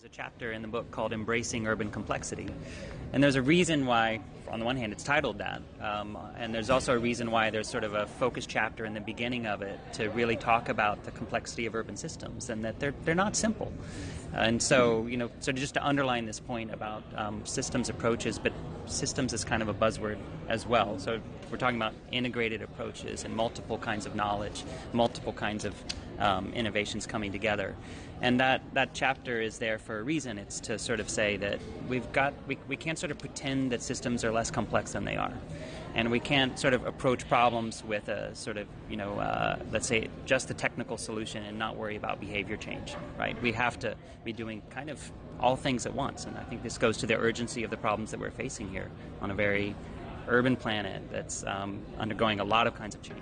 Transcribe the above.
There's a chapter in the book called Embracing Urban Complexity. And there's a reason why, on the one hand, it's titled that. Um, and there's also a reason why there's sort of a focus chapter in the beginning of it to really talk about the complexity of urban systems and that they're, they're not simple. And so, you know, so just to underline this point about um, systems approaches, but systems is kind of a buzzword as well. So we're talking about integrated approaches and multiple kinds of knowledge, multiple kinds of um, innovations coming together. And that, that chapter is there for a reason. It's to sort of say that we've got, we, we can't sort of pretend that systems are less complex than they are. And we can't sort of approach problems with a sort of, you know, uh, let's say just the technical solution and not worry about behavior change, right? We have to be doing kind of all things at once. And I think this goes to the urgency of the problems that we're facing here on a very urban planet that's um, undergoing a lot of kinds of change.